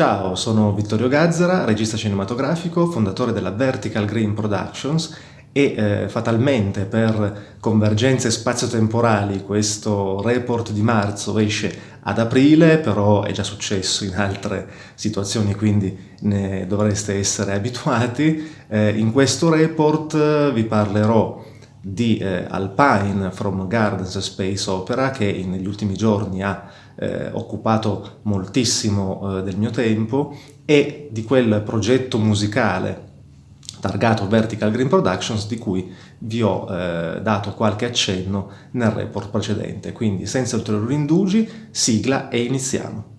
Ciao, sono Vittorio Gazzara, regista cinematografico, fondatore della Vertical Green Productions e eh, fatalmente per convergenze spazio-temporali questo report di marzo esce ad aprile, però è già successo in altre situazioni, quindi ne dovreste essere abituati. Eh, in questo report vi parlerò di eh, Alpine from Gardens Space Opera che negli ultimi giorni ha eh, occupato moltissimo eh, del mio tempo e di quel progetto musicale targato Vertical Green Productions di cui vi ho eh, dato qualche accenno nel report precedente. Quindi senza ulteriori indugi, sigla e iniziamo.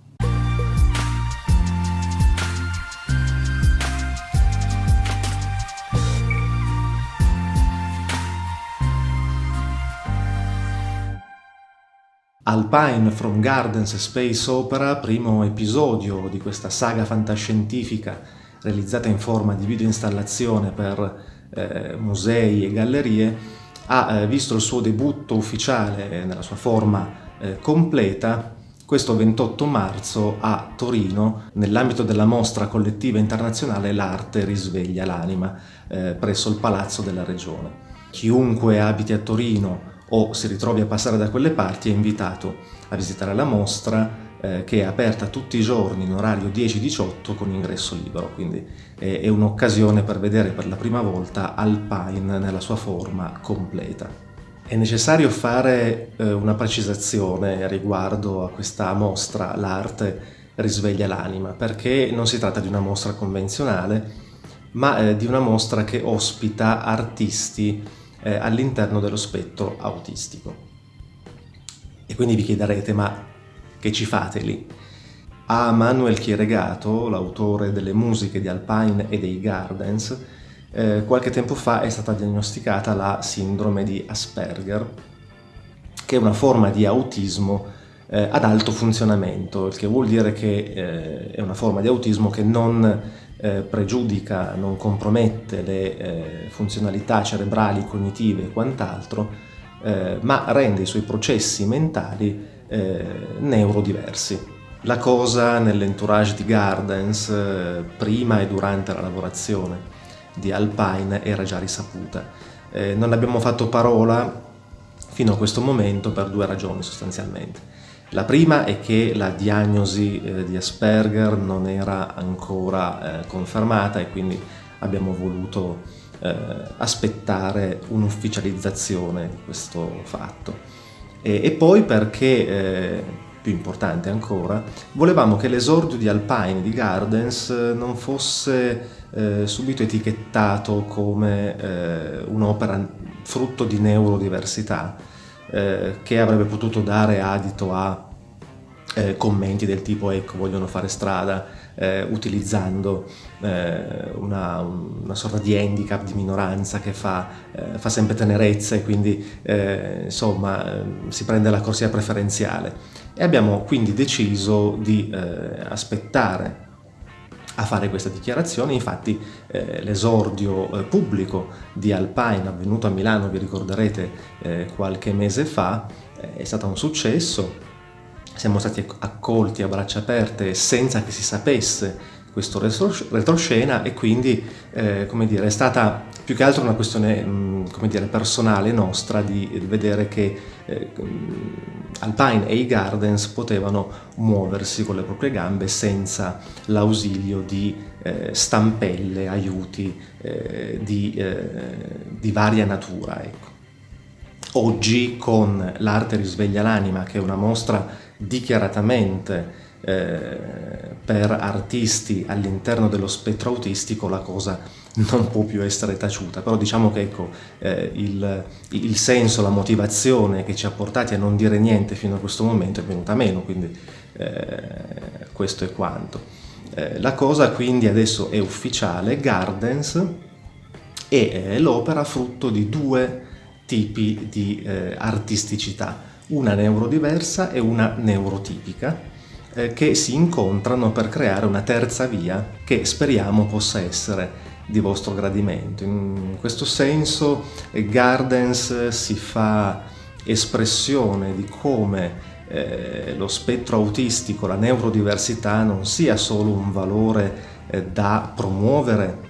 Alpine from Gardens Space Opera, primo episodio di questa saga fantascientifica realizzata in forma di videoinstallazione per eh, musei e gallerie, ha eh, visto il suo debutto ufficiale nella sua forma eh, completa questo 28 marzo a Torino nell'ambito della mostra collettiva internazionale L'arte risveglia l'anima eh, presso il Palazzo della Regione. Chiunque abiti a Torino o si ritrovi a passare da quelle parti è invitato a visitare la mostra eh, che è aperta tutti i giorni in orario 10-18 con ingresso libero, quindi è, è un'occasione per vedere per la prima volta Alpine nella sua forma completa. È necessario fare eh, una precisazione riguardo a questa mostra, l'arte risveglia l'anima, perché non si tratta di una mostra convenzionale, ma eh, di una mostra che ospita artisti eh, all'interno dello spettro autistico. E quindi vi chiederete, ma che ci fate lì? A Manuel Chieregato, l'autore delle musiche di Alpine e dei Gardens, eh, qualche tempo fa è stata diagnosticata la sindrome di Asperger, che è una forma di autismo eh, ad alto funzionamento, il che vuol dire che eh, è una forma di autismo che non eh, pregiudica, non compromette le eh, funzionalità cerebrali, cognitive e quant'altro, eh, ma rende i suoi processi mentali eh, neurodiversi. La cosa nell'entourage di Gardens, eh, prima e durante la lavorazione di Alpine, era già risaputa. Non abbiamo fatto parola fino a questo momento per due ragioni sostanzialmente. La prima è che la diagnosi eh, di Asperger non era ancora eh, confermata e quindi abbiamo voluto eh, aspettare un'ufficializzazione di questo fatto. E, poi perché, più importante ancora, volevamo che l'esordio di Alpine di Gardens non fosse subito etichettato come un'opera frutto di neurodiversità, eh, che avrebbe potuto dare adito a eh, commenti del tipo ecco vogliono fare strada eh, utilizzando eh, una, una, sorta di handicap di minoranza che fa, eh, fa sempre tenerezza e quindi eh, insomma si prende la corsia preferenziale. E abbiamo quindi deciso di aspettare a fare questa dichiarazione, infatti eh, l'esordio eh, pubblico di Alpine avvenuto a Milano, vi ricorderete eh, qualche mese fa, eh, è stato un successo, siamo stati accolti a braccia aperte senza che si sapesse questo retroscena e quindi eh, dire, è stata più che altro una questione come dire, personale nostra di vedere che eh, Alpine e i Gardens potevano muoversi con le proprie gambe senza l'ausilio di eh, stampelle, aiuti eh, di, eh, di, varia natura. Ecco. Oggi con l'arte risveglia l'anima, che è una mostra dichiaratamente eh, per artisti all'interno dello spettro autistico la cosa non può più essere taciuta, però diciamo che ecco, eh, il, il, senso, la motivazione che ci ha portati a non dire niente fino a questo momento è venuta meno, quindi eh, questo è quanto. Eh, la cosa quindi adesso è ufficiale, Gardens è l'opera frutto di due tipi di eh, artisticità, una neurodiversa e una neurotipica, eh, che si incontrano per creare una terza via che speriamo possa essere di vostro gradimento. In questo senso Gardens si fa espressione di come eh, lo spettro autistico, la neurodiversità non sia solo un valore eh, da promuovere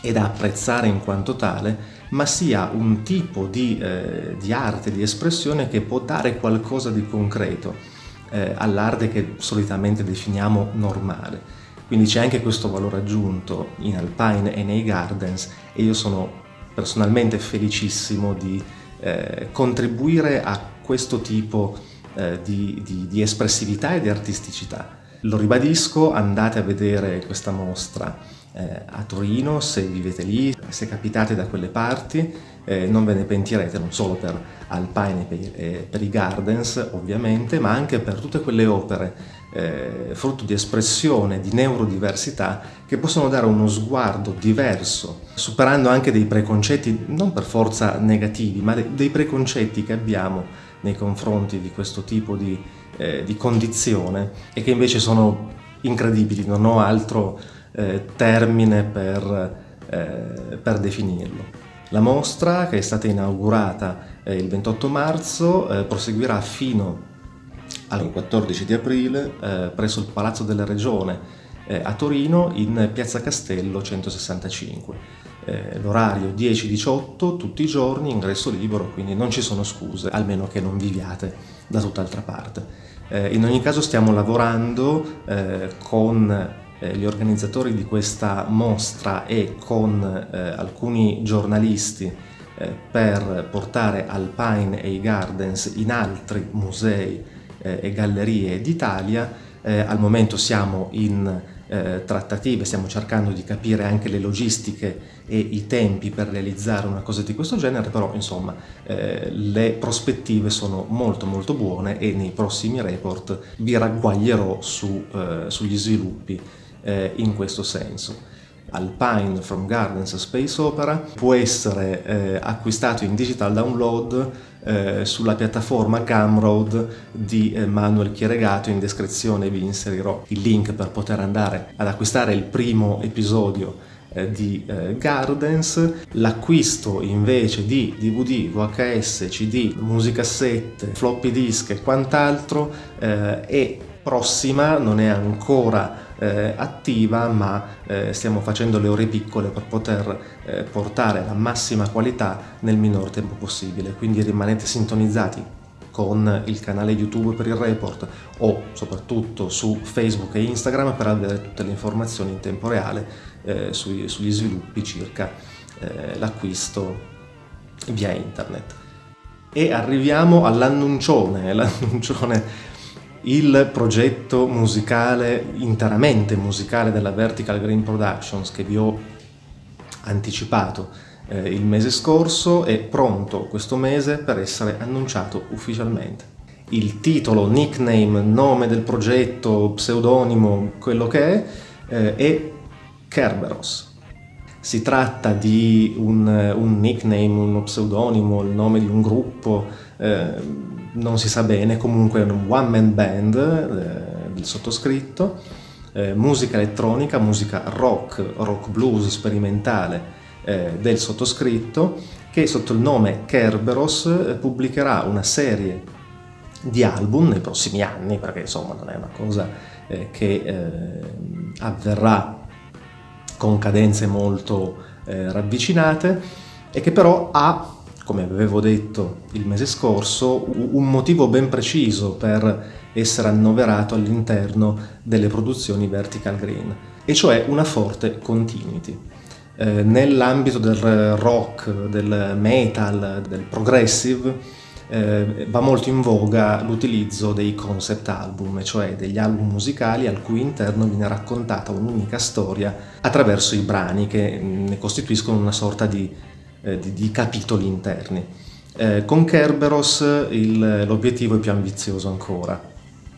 e da apprezzare in quanto tale, ma sia un tipo di, eh, di arte, di espressione che può dare qualcosa di concreto eh, all'arte che solitamente definiamo normale. Quindi c'è anche questo valore aggiunto in Alpine e nei Gardens e io sono personalmente felicissimo di eh, contribuire a questo tipo eh, di, di, di espressività e di artisticità. Lo ribadisco, andate a vedere questa mostra eh, a Torino, se vivete lì, se capitate da quelle parti, eh, non ve ne pentirete, non solo per Alpine e per, per, i Gardens ovviamente, ma anche per tutte quelle opere eh, frutto di espressione, di neurodiversità, che possono dare uno sguardo diverso, superando anche dei preconcetti, non per forza negativi, ma de dei preconcetti che abbiamo nei confronti di questo tipo di, eh, di condizione e che invece sono incredibili, non ho altro eh, termine per, eh, per, definirlo. La mostra, che è stata inaugurata eh, il 28 marzo, eh, proseguirà fino al 14 di aprile eh, presso il Palazzo della Regione a Torino in Piazza Castello 165. L'orario 10-18 tutti i giorni, ingresso libero, quindi non ci sono scuse, almeno che non viviate da tutt'altra parte. in ogni caso stiamo lavorando con eh, gli organizzatori di questa mostra e con eh, alcuni giornalisti eh, per portare Alpine e i Gardens in altri musei eh, e gallerie d'Italia. Eh, al momento siamo in eh, trattative, stiamo cercando di capire anche le logistiche e i tempi per realizzare una cosa di questo genere, però insomma le prospettive sono molto molto buone e nei prossimi report vi ragguaglierò su, sugli sviluppi eh, in questo senso. Alpine from Gardens Space Opera può essere eh, acquistato in digital download eh, sulla piattaforma Gumroad di eh, Manuel Chieregato, in descrizione vi inserirò il link per poter andare ad acquistare il primo episodio eh, di Gardens, l'acquisto invece di DVD, VHS, CD, musicassette, floppy disk e quant'altro è prossima, non è ancora eh, attiva ma eh, stiamo facendo le ore piccole per poter eh, portare la massima qualità nel minor tempo possibile quindi rimanete sintonizzati con il canale YouTube per il report o soprattutto su Facebook e Instagram per avere tutte le informazioni in tempo reale eh, sui, sugli sviluppi circa eh, l'acquisto via internet. E arriviamo all'annuncione, l'annuncione il progetto musicale, interamente musicale della Vertical Green Productions che vi ho anticipato eh, il mese scorso è pronto questo mese per essere annunciato ufficialmente. Il titolo, nickname, nome del progetto, pseudonimo, quello che è, eh, è Kerberos. Si tratta di un, un nickname, uno pseudonimo, il nome di un gruppo, eh, non si sa bene, comunque è un one man band eh, del sottoscritto, eh, musica elettronica, musica rock, rock blues sperimentale eh, del sottoscritto, che sotto il nome Kerberos eh, pubblicherà una serie di album nei prossimi anni, perché insomma non è una cosa eh, che eh, avverrà con cadenze molto ravvicinate e che però ha come avevo detto il mese scorso, un motivo ben preciso per essere annoverato all'interno delle produzioni Vertical Green, e cioè una forte continuity. Eh, Nell'ambito del rock, del metal, del progressive, eh, va molto in voga l'utilizzo dei concept album, cioè degli album musicali al cui interno viene raccontata un'unica storia attraverso i brani che ne costituiscono una sorta di eh, di, di, capitoli interni. Eh, con Kerberos l'obiettivo è più ambizioso ancora,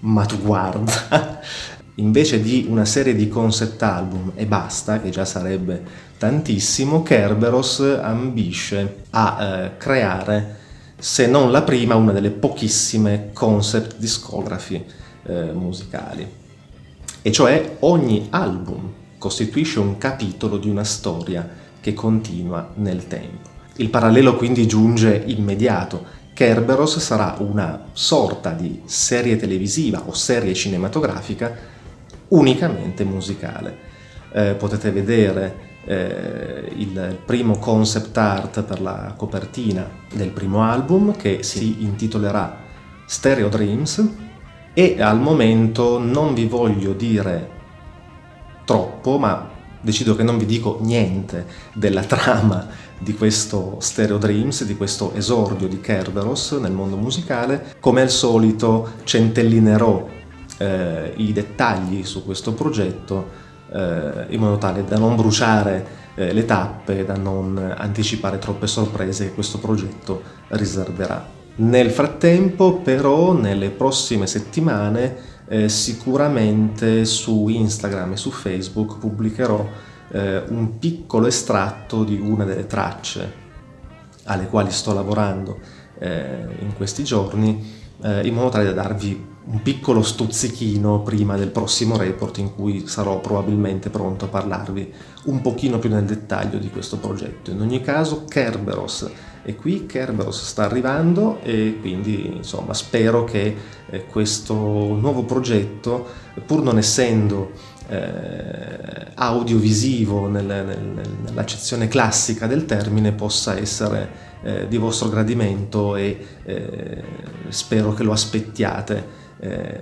ma tu guarda, invece di una serie di concept album e basta, che già sarebbe tantissimo, Kerberos ambisce a eh, creare, se non la prima, una delle pochissime concept discography eh, musicali. E cioè ogni album costituisce un capitolo di una storia che continua nel tempo. Il parallelo quindi giunge immediato Kerberos sarà una sorta di serie televisiva o serie cinematografica unicamente musicale. Eh, potete vedere eh, il primo concept art per la copertina del primo album che si intitolerà Stereo Dreams e al momento non vi voglio dire troppo, ma decido che non vi dico niente della trama di questo Stereo Dreams, di questo esordio di Kerberos nel mondo musicale. Come al solito centellinerò eh, i dettagli su questo progetto eh, in modo tale da non bruciare eh, le tappe, da non anticipare troppe sorprese che questo progetto riserverà. Nel frattempo però nelle prossime settimane eh, sicuramente su Instagram e su Facebook pubblicherò eh, un piccolo estratto di una delle tracce alle quali sto lavorando eh, in questi giorni eh, in modo tale da darvi un piccolo stuzzichino prima del prossimo report in cui sarò probabilmente pronto a parlarvi un pochino più nel dettaglio di questo progetto. In ogni caso Kerberos è qui, Kerberos sta arrivando e quindi insomma spero che eh, questo nuovo progetto, pur non essendo eh, audiovisivo nel, nel, nell'accezione classica del termine, possa essere eh, di vostro gradimento e eh, spero che lo aspettiate eh,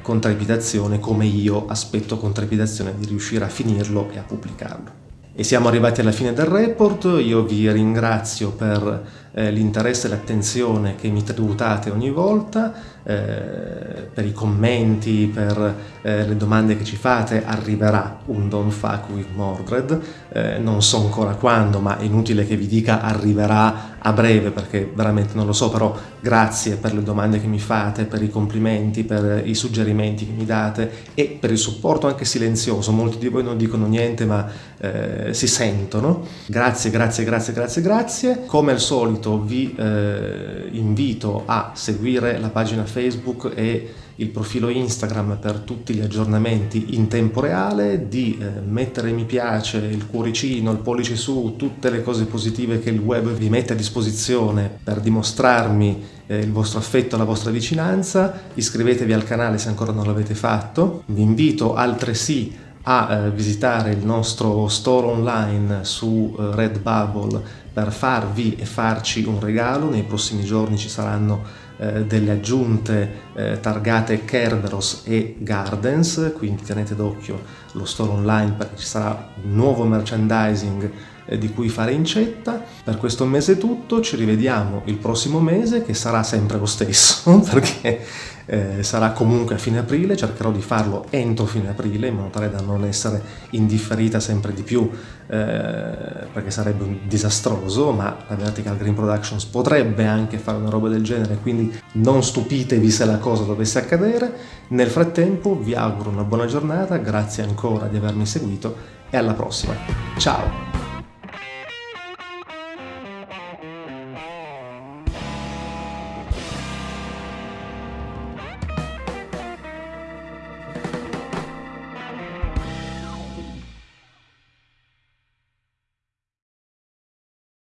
con trepidazione come io aspetto con trepidazione di riuscire a finirlo e a pubblicarlo. E siamo arrivati alla fine del report, io vi ringrazio per eh, l'interesse e l'attenzione che mi tributate ogni volta, eh, per i commenti, per eh, le domande che ci fate, arriverà un Don't Fuck With Mordred, eh, non so ancora quando, ma è inutile che vi dica arriverà a breve perché veramente non lo so, però grazie per le domande che mi fate, per i complimenti, per i suggerimenti che mi date e per il supporto anche silenzioso, molti di voi non dicono niente ma eh, si sentono. Grazie, grazie, grazie, grazie, grazie. Come al solito vi eh, invito a seguire la pagina Facebook e il profilo Instagram per tutti gli aggiornamenti in tempo reale, di eh, mettere mi piace, il cuoricino, il pollice su, tutte le cose positive che il web vi mette a disposizione per dimostrarmi eh, il vostro affetto, la vostra vicinanza, iscrivetevi al canale se ancora non l'avete fatto, vi invito altresì a eh, visitare il nostro store online su eh, Redbubble per farvi e farci un regalo, nei prossimi giorni ci saranno eh, delle aggiunte targate Kerberos e Gardens, quindi tenete d'occhio lo store online perché ci sarà nuovo merchandising di cui fare incetta. Per questo mese è tutto, ci rivediamo il prossimo mese che sarà sempre lo stesso perché eh, sarà comunque a fine aprile, cercherò di farlo entro fine aprile in modo tale da non essere indifferita sempre di più eh, perché sarebbe un disastroso, ma la Vertical Green Productions potrebbe anche fare una roba del genere, quindi non stupitevi se la cosa dovesse accadere. Nel frattempo vi auguro una buona giornata, grazie ancora di avermi seguito e alla prossima. Ciao!